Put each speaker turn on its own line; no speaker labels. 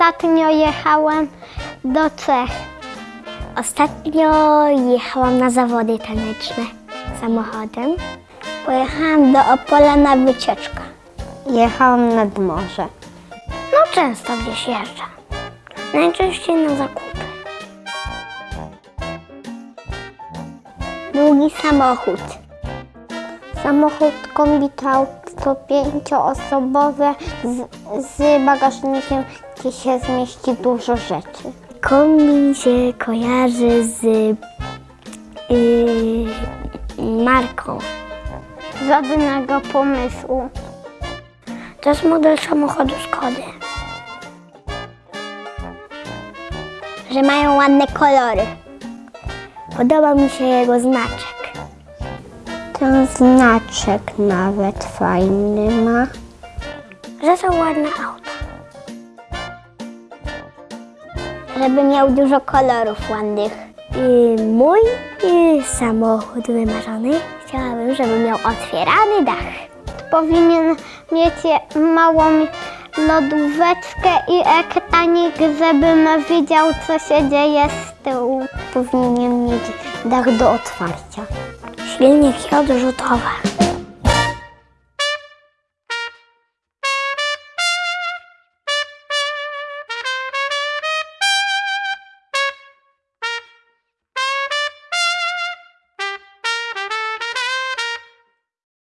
pojechałem do Czech. Ostatnio jechałam na zawody taneczne samochodem. Pojechałam do Opola na wycieczkę.
Jechałam nad morze.
No często gdzieś jeżdżę. Najczęściej na zakupy. Długi samochód.
Samochód kombitrał to pięcioosobowe z, z bagażnikiem, gdzie się zmieści dużo rzeczy.
Kombi się kojarzy z yy, marką.
Żadnego pomysłu.
To jest model samochodu Skody. Że mają ładne kolory. Podoba mi się jego znaczek.
Ten znaczek nawet fajny ma.
Że są ładne auta. Żeby miał dużo kolorów ładnych. I mój y, samochód wymarzony chciałabym, żeby miał otwierany dach.
Powinien mieć małą lodóweczkę i ekranik, żebym wiedział, co się dzieje z tyłu. Powinien mieć dach do otwarcia.
Він як я дуже готова.